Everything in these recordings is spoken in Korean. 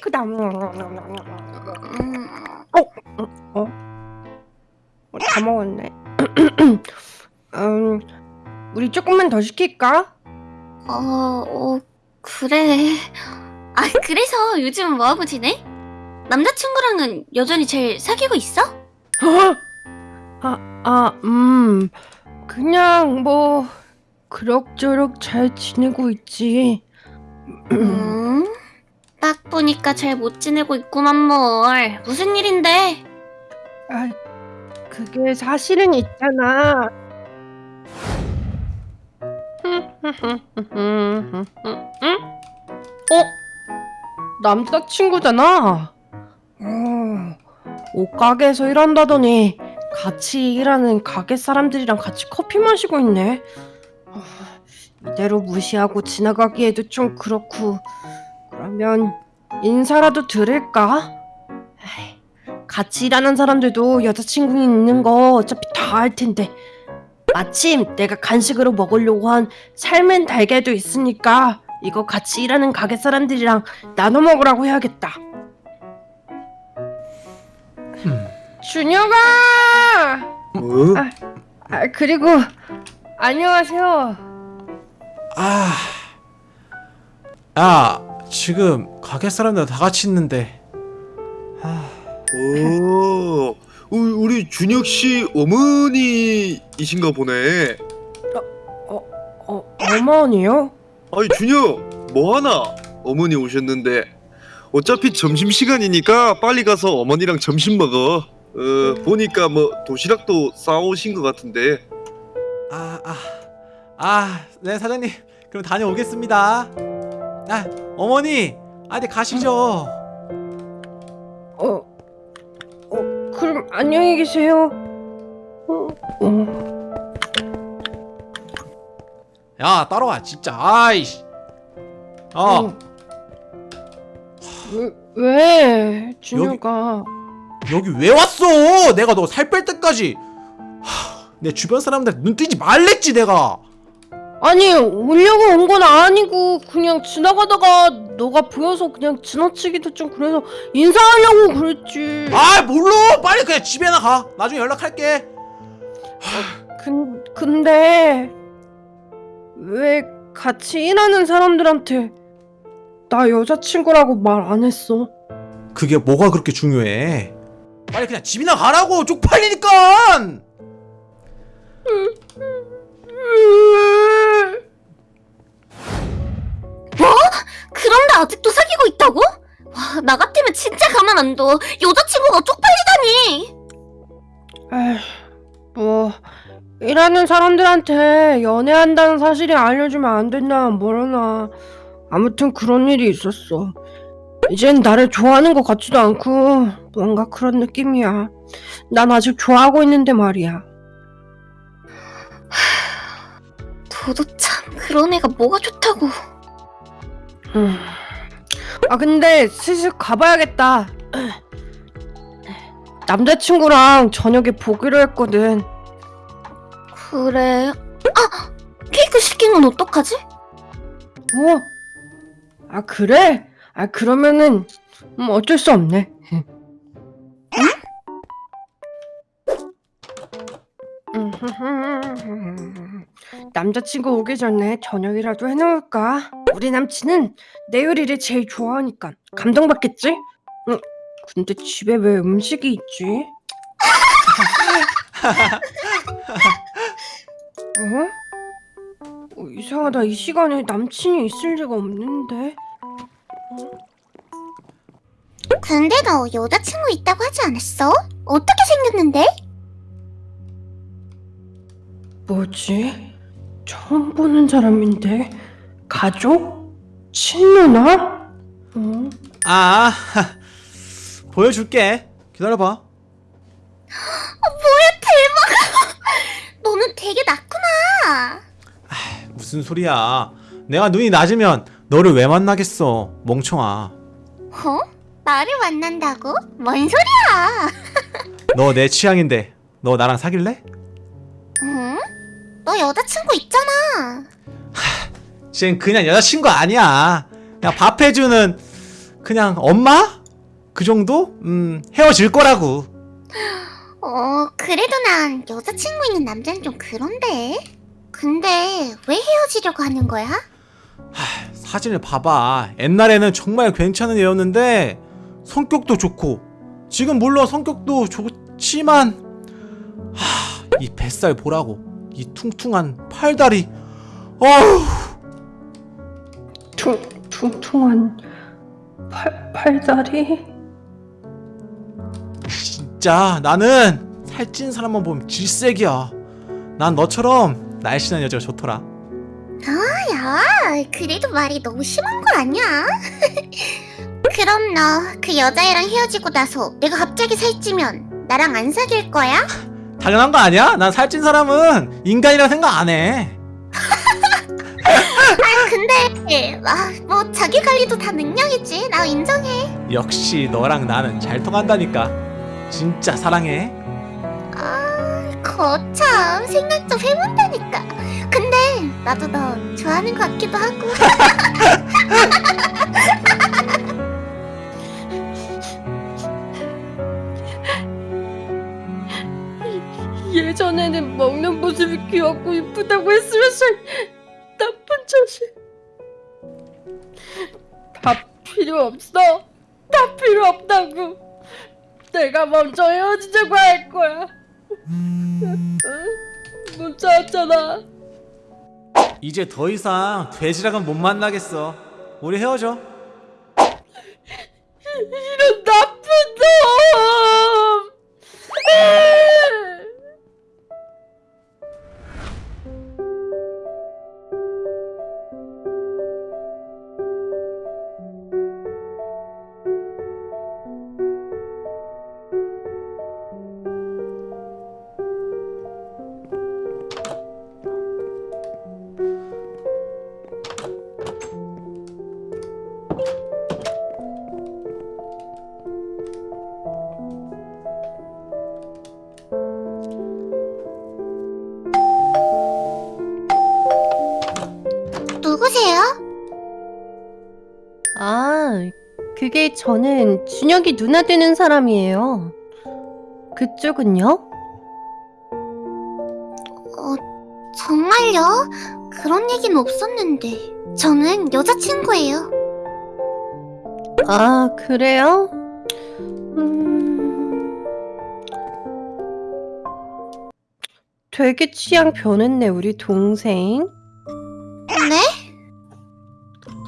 케이크다. 음, 어, 다 먹었네. 음, 우리 조금만 더 시킬까? 어, 어, 그래. 아, 그래서 요즘 뭐하고 지내? 남자친구랑은 여전히 잘 사귀고 있어? 아, 아, 음, 그냥 뭐 그럭저럭 잘 지내고 있지. 음, 딱 보니까 잘 못 지내고 있구만 뭘. 무슨 일인데? 아, 그게 사실은 있잖아. 어? 남자친구잖아. 어, 옷가게에서 일한다더니 같이 일하는 가게 사람들이랑 같이 커피 마시고 있네. 어, 이대로 무시하고 지나가기에도 좀 그렇고 그러면 인사라도 드릴까? 에이, 같이 일하는 사람들도 여자친구 있는 거 어차피 다 알 텐데 마침 내가 간식으로 먹으려고 한 삶은 달걀도 있으니까 이거 같이 일하는 가게 사람들이랑 나눠 먹으라고 해야겠다. 준혁아! 어? 아, 그리고 안녕하세요. 아, 야, 지금 가게 사람들 다 같이 있는데. 아, 오, 우리, 준혁 씨 어머니이신가 보네. 어, 어머니요? 아니 준혁, 뭐 하나? 어머니 오셨는데 어차피 점심 시간이니까 빨리 가서 어머니랑 점심 먹어. 어, 보니까 뭐 도시락도 싸오신 것 같은데. 아, 아, 아, 네 사장님, 그럼 다녀오겠습니다. 아, 어머니, 아, 네 가시죠. 어, 어, 그럼 안녕히 계세요. 어, 어. 야, 따라와, 진짜. 아이씨. 어, 어. 왜, 왜, 준혁아? 여기 왜 왔어? 내가 너 살 뺄 때까지. 하, 내 주변 사람들 눈 뜨지 말랬지 내가. 아니, 오려고 온 건 아니고, 그냥 지나가다가 너가 보여서 그냥 지나치기도 좀 그래서 인사하려고 그랬지. 아, 몰라. 빨리 그냥 집에나 가. 나중에 연락할게. 근, 근데, 왜 같이 일하는 사람들한테 나 여자친구라고 말 안 했어? 그게 뭐가 그렇게 중요해? 빨리 그냥 집이나 가라고 쪽팔리니까. 그런데 진짜 가만 안 둬. 여자친구가 쪽팔리다니. 에휴, 뭐, 일하는 사람들한테 연애한다는 사실이 알려주면 안 된다, 뭐라나. 아무튼 그런 일이 있었어. 이젠 나를 좋아하는 것 같지도 않고, 뭔가 그런 느낌이야. 난 아직 좋아하고 있는데 말이야. 너도 참 그런 애가 뭐가 좋다고. 음. 아 근데 슬슬 가봐야겠다. 남자친구랑 저녁에 보기로 했거든. 그래. 아! 케이크 시킨 건 어떡하지? 어? 아 그래? 아 그러면은 음, 어쩔 수 없네. 남자친구 오기 전에 저녁이라도 해놓을까? 우리 남친은 내 요리를 제일 좋아하니까 감동받겠지? 응, 근데 집에 왜 음식이 있지? 어? 어, 이상하다. 이 시간에 남친이 있을 리가 없는데. 근데 너 여자친구 있다고 하지 않았어? 어떻게 생겼는데? 뭐지? 처음 보는 사람인데 가족? 친누나? 어? 아, 보여줄게. 기다려봐. 너는 되게 낮구나. 무슨 소리야? 내가 눈이 낮으면 너를 왜 만나겠어, 멍청아. 어? 나를 만난다고? 뭔 소리야? 너 내 취향인데 너 나랑 사귈래? 응? 너 여자친구 있잖아. 쟨 그냥 여자친구 아니야. 그냥 밥 해주는 그냥 엄마? 그 정도? 음 헤어질 거라고 어, 그래도 난 여자친구 있는 남자는 좀 그런데. 근데 왜 헤어지려고 하는 거야? 사진을 봐봐 옛날에는 정말 괜찮은 애였는데 성격도 좋고 지금 물론 성격도 좋지만 하, 이 뱃살 보라고 이 퉁퉁한 팔다리 어휴 퉁, 퉁퉁한 팔, 팔다리? 진짜 나는 살찐 사람만 보면 질색이야 난 너처럼 날씬한 여자가 좋더라 야, 그래도 말이 너무 심한 거 아니야? 그럼 너 그 여자애랑 헤어지고 나서 내가 갑자기 살찌면 나랑 안 사귈 거야? 당연한 거 아니야? 난 살찐 사람은 인간이라 생각 안해 근데 아, 뭐 자기 관리도 다 능력이지. 나 인정해. 역시 너랑 나는 잘 통한다니까 진짜 사랑해 아, 거참 생각 좀 해본다니까. 근데 나도 너 좋아하는 것 같기도 하고. 전에는 먹는 모습이 귀엽고 이쁘다고 했으면서 나쁜 자식. 다 필요 없어. 다 필요 없다고. 내가 먼저 헤어지자고 할 거야. 응? 문자 왔잖아. 이제 더 이상 돼지랑은 못 만나겠어. 우리 헤어져. 이런 나 누구세요? 아, 그게 저는 준혁이 누나 되는 사람이에요. 그쪽은요? 어, 정말요? 그런 얘기는 없었는데. 저는 여자친구예요. 아, 그래요? 음... 되게 취향 변했네, 우리 동생.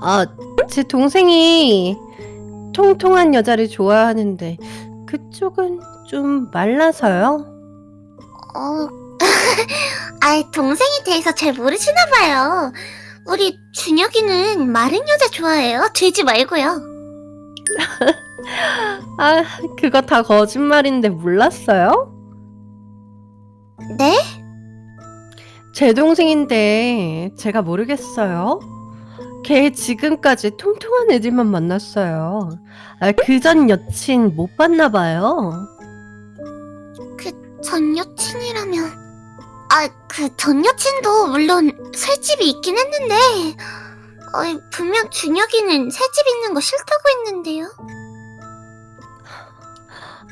네? 아, 제 동생이 통통한 여자를 좋아하는데 그쪽은 좀 말라서요. 어, 아, 동생에 대해서 잘 모르시나 봐요. 우리 준혁이는 마른 여자 좋아해요. 돼지 말고요. 아, 그거 다 거짓말인데 몰랐어요? 네? 제 동생인데 제가 모르겠어요. 걔 지금까지 통통한 애들만 만났어요. 아, 그 전 여친 못 봤나 봐요. 전 여친이라면 아 그 전 여친도 물론 살집이 있긴 했는데 어, 분명 준혁이는 살집 있는 거 싫다고 했는데요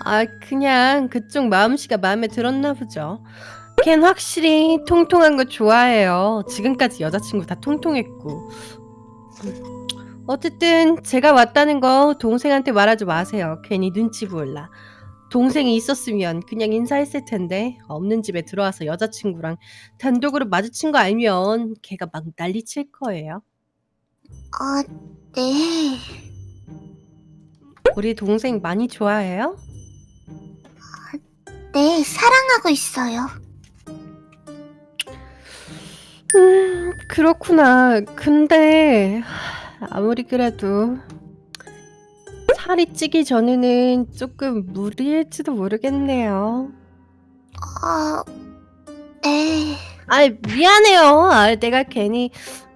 아, 그냥 그쪽 마음씨가 마음에 들었나 보죠. 걘 확실히 통통한 거 좋아해요. 지금까지 여자친구 다 통통했고. 어쨌든 제가 왔다는 거 동생한테 말하지 마세요. 괜히 눈치 보일라. 동생이 있었으면 그냥 인사했을 텐데 없는 집에 들어와서 여자친구랑 단독으로 마주친 거 알면 걔가 막 난리칠 거예요. 아 네. 우리 동생 많이 좋아해요? 네, 사랑하고 있어요. 음, 그렇구나. 근데 하, 아무리 그래도 살이 찌기 전에는 조금 무리일지도 모르겠네요. 아, 네. 아, 미안해요. 아, 내가 괜히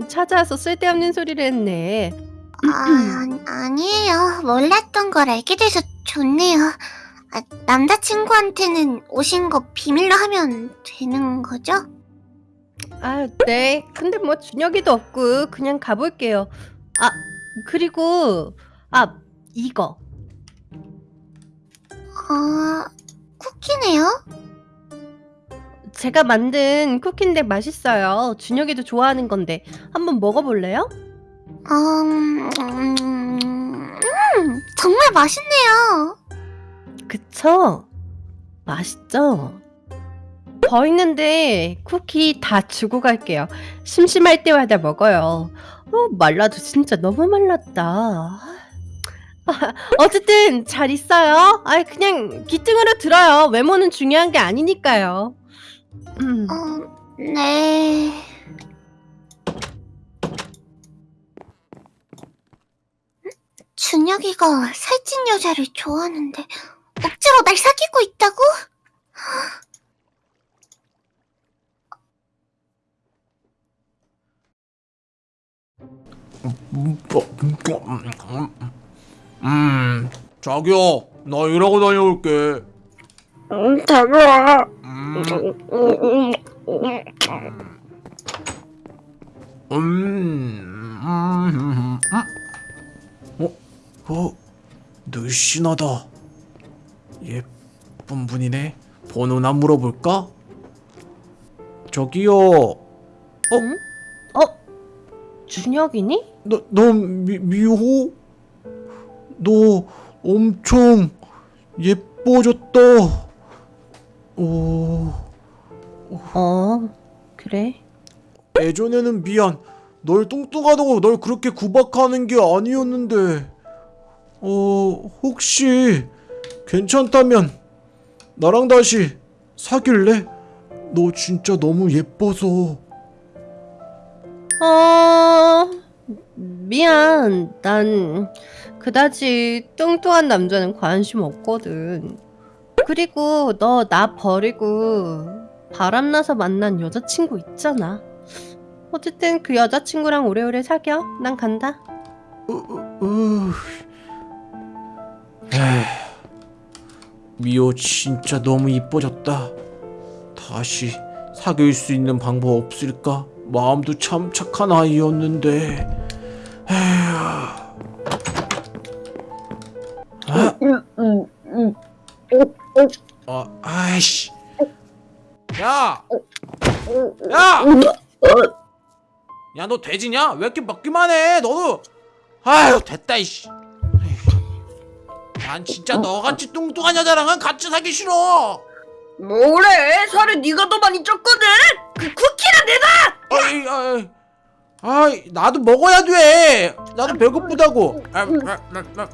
찾아와서 쓸데없는 소리를 했네. 아, 아니에요. 몰랐던 걸 알게 돼서 좋네요. 아, 남자친구한테는 오신 거 비밀로 하면 되는 거죠? 아, 네. 근데 뭐 준혁이도 없고 그냥 가볼게요. 아, 그리고 아, 이거. 아, 쿠키네요? 제가 만든 쿠키인데 맛있어요. 준혁이도 좋아하는 건데 한번 먹어볼래요? 음, 음, 음, 정말 맛있네요. 그쵸? 맛있죠? 더 있는데 쿠키 다 주고 갈게요. 심심할 때마다 먹어요. 어, 말라도 진짜 너무 말랐다. 어쨌든 잘 있어요. 아 그냥 기특으로 들어요. 외모는 중요한 게 아니니까요. 음. 어, 네. 준혁이가 살찐 여자를 좋아하는데 억지로 날 사귀고 있다고? 음, 자기야, 나 일하고 다녀올게. 응, 다루아. 음, 음, 음, 음, 어, 어, 늘씬하다. 예쁜 분이네. 번호나 물어볼까? 저기요, 응? 어? 준혁이니? 너, 너 미, 미호? 너 엄청 예뻐졌다. 오, 어 그래. 예전에는 미안. 널 뚱뚱하다고 널 그렇게 구박하는 게 아니었는데. 어, 혹시 괜찮다면 나랑 다시 사귈래? 너 진짜 너무 예뻐서. 어 미안. 난 그다지 뚱뚱한 남자는 관심 없거든. 그리고 너 나 버리고 바람나서 만난 여자친구 있잖아. 어쨌든 그 여자친구랑 오래오래 사겨. 난 간다. 미호 진짜 너무 이뻐졌다. 다시 사귈 수 있는 방법 없을까? 마음도 참 착한 아이였는데. 에휴. 아, 아, 아이씨. 야, 야, 야, 너 돼지냐? 왜 이렇게 먹기만 해? 너도. 아유, 됐다 이씨. 난 진짜 너같이 뚱뚱한 여자랑은 같이 사기 싫어. 뭐래 살을 네가 더 많이 쪘거든 그 쿠키랑 내가 아이, 아이, 아이, 나도 먹어야 돼. 나도 배고프다고. 아, 아, 아, 아,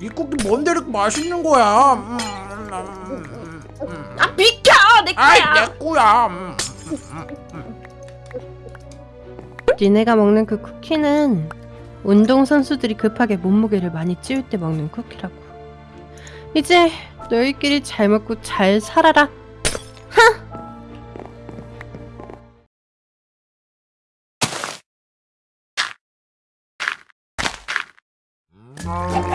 이 쿠키 뭔데 이렇게 맛있는 거야? 음, 음, 음, 음. 아 비켜 내 아이, 내 거야. 음. 니네가 먹는 그 쿠키는 운동선수들이 급하게 몸무게를 많이 찌울 때 먹는 쿠키라고. 이제 너희끼리 잘 먹고 잘 살아라. Oh.